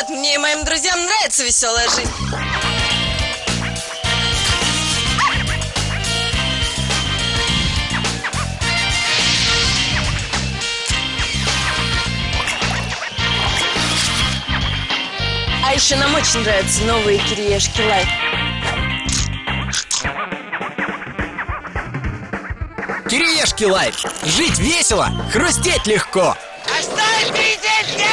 нет, мне и моим друзьям нравится веселая жизнь. А еще нам очень нравятся новые кириешки лайк. Кириешки лайк. Жить весело, хрустеть легко. А что это?